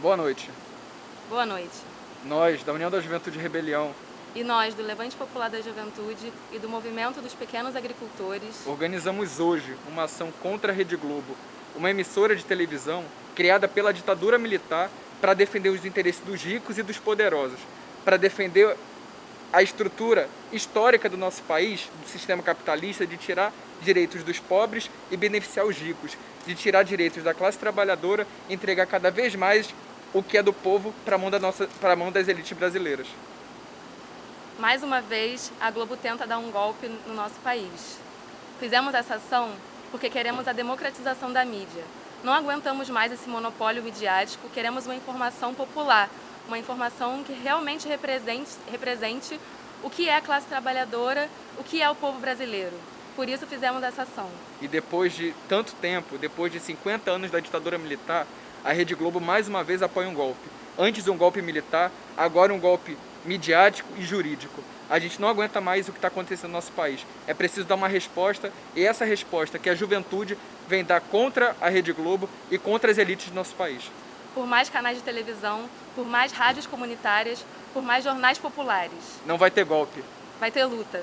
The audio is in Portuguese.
Boa noite. Boa noite. Nós, da União da Juventude Rebelião, E nós, do Levante Popular da Juventude e do Movimento dos Pequenos Agricultores, organizamos hoje uma ação contra a Rede Globo, uma emissora de televisão criada pela ditadura militar para defender os interesses dos ricos e dos poderosos, para defender a estrutura histórica do nosso país, do sistema capitalista, de tirar direitos dos pobres e beneficiar os ricos, de tirar direitos da classe trabalhadora e entregar cada vez mais o que é do povo para a mão, da nossa- mão das elites brasileiras. mais uma vez, a Globo tenta dar um golpe no nosso país. Fizemos essa ação porque queremos a democratização da mídia. Não aguentamos mais esse monopólio midiático, queremos uma informação popular, uma informação que realmente represente, represente o que é a classe trabalhadora, o que é o povo brasileiro. Por isso fizemos essa ação. E depois de tanto tempo, depois de 50 anos da ditadura militar, a Rede Globo mais uma vez apoia um golpe. Antes um golpe militar, agora um golpe midiático e jurídico. A gente não aguenta mais o que está acontecendo no nosso país. É preciso dar uma resposta e essa resposta que a juventude vem dar contra a Rede Globo e contra as elites do nosso país. Por mais canais de televisão, por mais rádios comunitárias, por mais jornais populares. Não vai ter golpe. Vai ter luta.